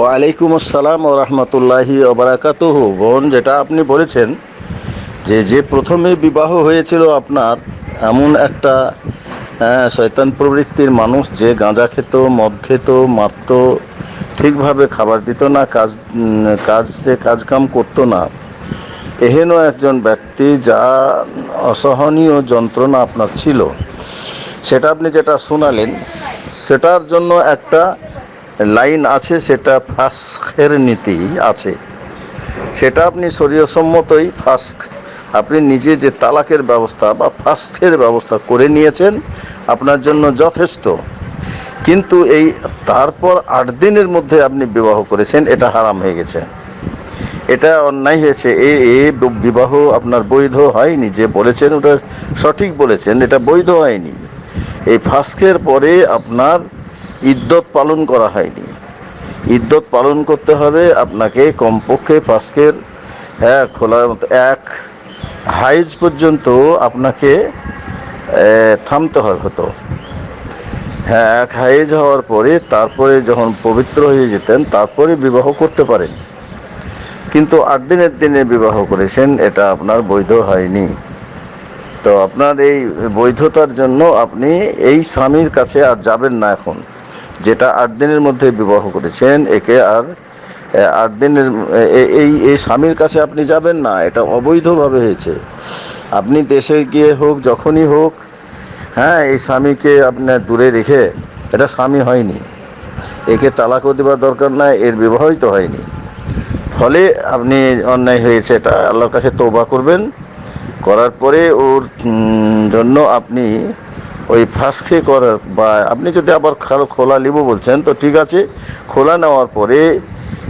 ওয়ালাইকুম আসসালাম ও রহমতুল্লাহি ওবরাকাতুহ বোন যেটা আপনি বলেছেন যে যে প্রথমে বিবাহ হয়েছিল আপনার এমন একটা হ্যাঁ, শয়তান প্রবৃত্তির মানুষ যে গাঁজা খেত মদ খেত মারত ঠিকভাবে খাবার দিত না কাজ কাজ সে কাজকাম করতো না। এহেন একজন ব্যক্তি যা অসহনীয় যন্ত্রণা আপনার ছিল। সেটা আপনি যেটা শোনালেন সেটার জন্য একটা লাইন আছে, সেটা ফাস্কের নীতি আছে। সেটা আপনি শরীয়সম্মতই ফাস্ক আপনি নিজে যে তালাকের ব্যবস্থা বা ফাস্টের ব্যবস্থা করে নিয়েছেন, আপনার জন্য যথেষ্ট। কিন্তু এই তারপর আট দিনের মধ্যে আপনি বিবাহ করেছেন, এটা হারাম হয়ে গেছে। এটা অন্যায় হয়েছে। এ এ বিবাহ আপনার বৈধ হয়নি, যে বলেছেন ওটা সঠিক বলেছেন, এটা বৈধ হয়নি। এই ফাস্কের পরে আপনার ইদ্যত পালন করা হয়নি। ইদ্যত পালন করতে হবে আপনাকে কমপক্ষে ফাস্কের হ্যাঁ খোলার মতো এক হাইজ পর্যন্ত আপনাকে থামতে হয় হতো। হ্যাঁ এক হাইজ হওয়ার পরে তারপরে যখন পবিত্র হয়ে যেতেন, তারপরে বিবাহ করতে পারেন। কিন্তু আট দিনের দিনে বিবাহ করেছেন, এটা আপনার বৈধ হয়নি। তো আপনার এই বৈধতার জন্য আপনি এই স্বামীর কাছে আর যাবেন না এখন। যেটা আট দিনের মধ্যে বিবাহ করেছেন, একে আর আট দিনের এই এই স্বামীর কাছে আপনি যাবেন না, এটা অবৈধভাবে হয়েছে। আপনি দেশে গিয়ে হোক, যখনই হোক হ্যাঁ এই স্বামীকে আপনার দূরে রেখে, এটা স্বামী হয়নি। একে তালাকও দেওয়ার দরকার নাই, এর বিবাহই তো হয়নি। ফলে আপনি অন্যায় হয়েছে, এটা আল্লাহর কাছে তৌবা করবেন। করার পরে ওর জন্য আপনি ওই ফাঁসকে করার বা আপনি যদি আবার খালো- খোলা নিব বলছেন, তো ঠিক আছে, খোলা নেওয়ার পরে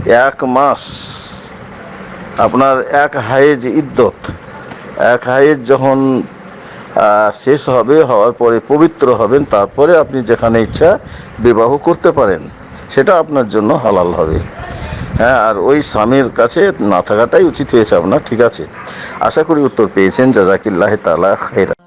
এক মাস আপনার এক হায়েজ ইদ্যত এক হায়েজ যখন শেষ হবে, হওয়ার পরে পবিত্র হবেন, তারপরে আপনি যেখানে ইচ্ছা বিবাহ করতে পারেন, সেটা আপনার জন্য হালাল হবে। হ্যাঁ আর ওই স্বামীর কাছে না থাকাটাই উচিত হয়েছে আপনার, ঠিক আছে। আশা করি উত্তর পেয়েছেন। জাজাকিল্লাহ তালা খেরা